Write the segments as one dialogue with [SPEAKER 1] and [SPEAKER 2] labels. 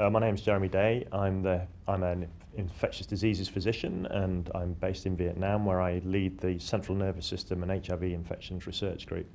[SPEAKER 1] Uh, my name is Jeremy Day. I'm, the, I'm an infectious diseases physician and I'm based in Vietnam where I lead the Central Nervous System and HIV Infections Research Group.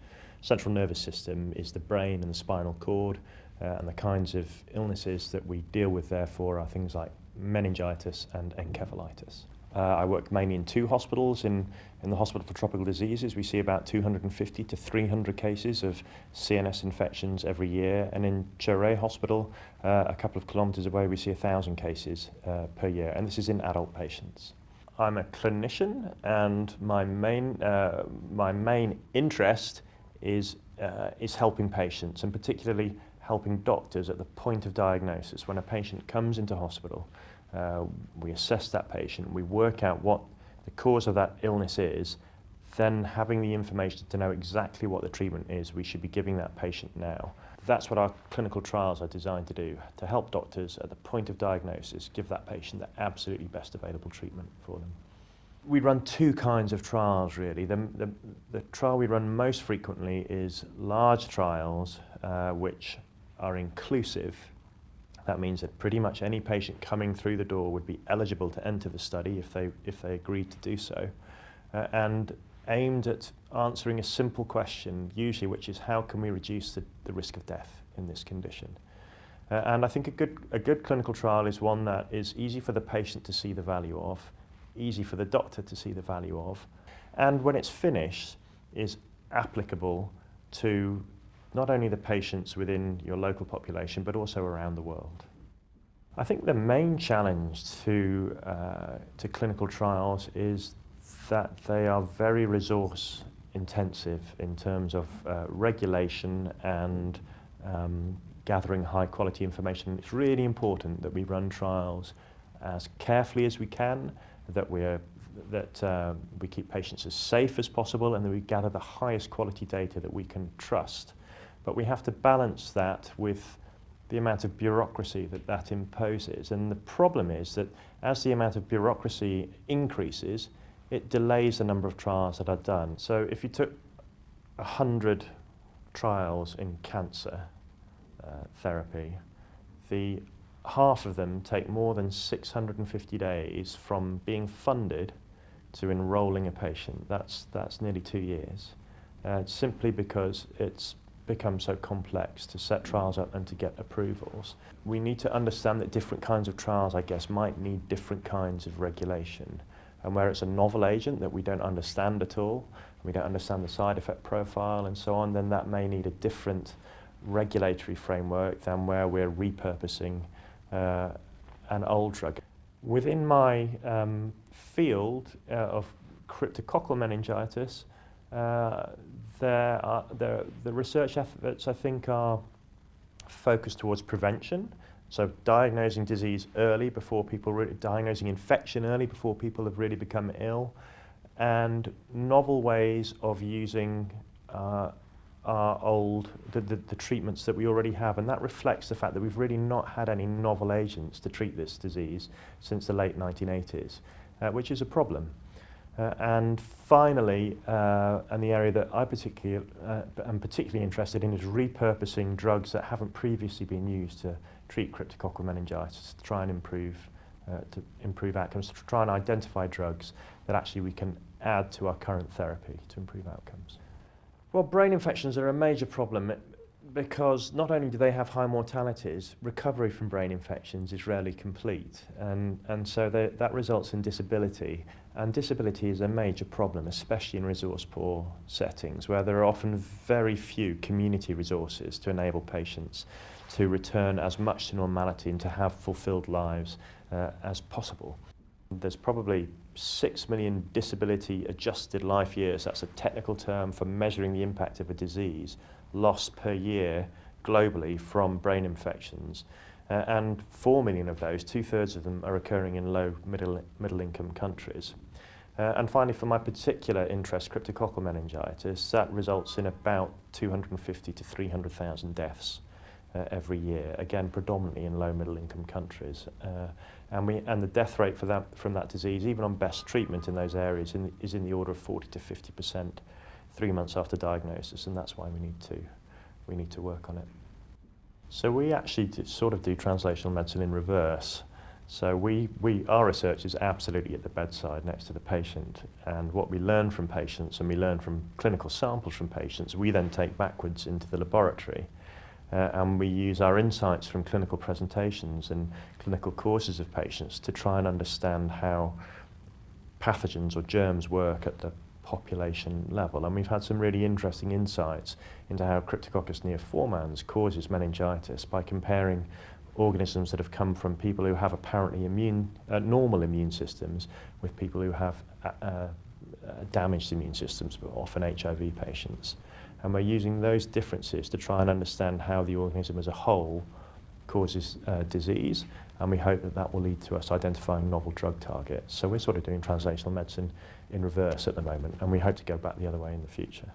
[SPEAKER 1] Central nervous system is the brain and the spinal cord uh, and the kinds of illnesses that we deal with therefore are things like meningitis and encephalitis. Uh, I work mainly in two hospitals. In, in the Hospital for Tropical Diseases, we see about 250 to 300 cases of CNS infections every year. And in Cho Ray Hospital, uh, a couple of kilometres away, we see 1,000 cases uh, per year. And this is in adult patients. I'm a clinician, and my main, uh, my main interest is, uh, is helping patients, and particularly helping doctors at the point of diagnosis when a patient comes into hospital. Uh, we assess that patient, we work out what the cause of that illness is, then having the information to know exactly what the treatment is we should be giving that patient now. That's what our clinical trials are designed to do, to help doctors at the point of diagnosis give that patient the absolutely best available treatment for them. We run two kinds of trials really. The, the, the trial we run most frequently is large trials uh, which are inclusive. That means that pretty much any patient coming through the door would be eligible to enter the study if they, if they agreed to do so, uh, and aimed at answering a simple question, usually, which is how can we reduce the, the risk of death in this condition? Uh, and I think a good, a good clinical trial is one that is easy for the patient to see the value of, easy for the doctor to see the value of, and when it's finished, is applicable to not only the patients within your local population, but also around the world. I think the main challenge to, uh, to clinical trials is that they are very resource intensive in terms of uh, regulation and um, gathering high quality information. It's really important that we run trials as carefully as we can, that, we're, that uh, we keep patients as safe as possible and that we gather the highest quality data that we can trust. But we have to balance that with the amount of bureaucracy that that imposes. And the problem is that as the amount of bureaucracy increases, it delays the number of trials that are done. So if you took 100 trials in cancer uh, therapy, the half of them take more than 650 days from being funded to enrolling a patient. That's, that's nearly two years. Uh, simply because it's become so complex to set trials up and to get approvals. We need to understand that different kinds of trials, I guess, might need different kinds of regulation. And where it's a novel agent that we don't understand at all, we don't understand the side effect profile and so on, then that may need a different regulatory framework than where we're repurposing uh, an old drug. Within my um, field uh, of cryptococcal meningitis, uh, there are, there, the research efforts, I think, are focused towards prevention. So diagnosing disease early before people, really, diagnosing infection early before people have really become ill, and novel ways of using uh, our old, the, the, the treatments that we already have. And that reflects the fact that we've really not had any novel agents to treat this disease since the late 1980s, uh, which is a problem. Uh, and finally, uh, and the area that I particularly uh, am particularly interested in is repurposing drugs that haven't previously been used to treat cryptococcal meningitis to try and improve uh, to improve outcomes, to try and identify drugs that actually we can add to our current therapy to improve outcomes. Well, brain infections are a major problem because not only do they have high mortalities, recovery from brain infections is rarely complete. And, and so they, that results in disability. And disability is a major problem, especially in resource poor settings, where there are often very few community resources to enable patients to return as much to normality and to have fulfilled lives uh, as possible. There's probably 6 million disability adjusted life years, that's a technical term for measuring the impact of a disease, lost per year globally from brain infections. Uh, and 4 million of those, two-thirds of them, are occurring in low middle, middle income countries. Uh, and finally, for my particular interest, cryptococcal meningitis, that results in about 250 to 300,000 deaths uh, every year, again, predominantly in low middle income countries. Uh, and, we, and the death rate for that, from that disease, even on best treatment in those areas, in, is in the order of 40 to 50 percent three months after diagnosis, and that's why we need to, we need to work on it. So we actually sort of do translational medicine in reverse. So we, we, our research is absolutely at the bedside next to the patient and what we learn from patients and we learn from clinical samples from patients, we then take backwards into the laboratory uh, and we use our insights from clinical presentations and clinical courses of patients to try and understand how pathogens or germs work at the population level. And we've had some really interesting insights into how Cryptococcus neoformans causes meningitis by comparing organisms that have come from people who have apparently immune, uh, normal immune systems with people who have uh, uh, damaged immune systems, but often HIV patients. And we're using those differences to try and understand how the organism as a whole causes uh, disease, and we hope that that will lead to us identifying novel drug targets. So we're sort of doing translational medicine in reverse at the moment, and we hope to go back the other way in the future.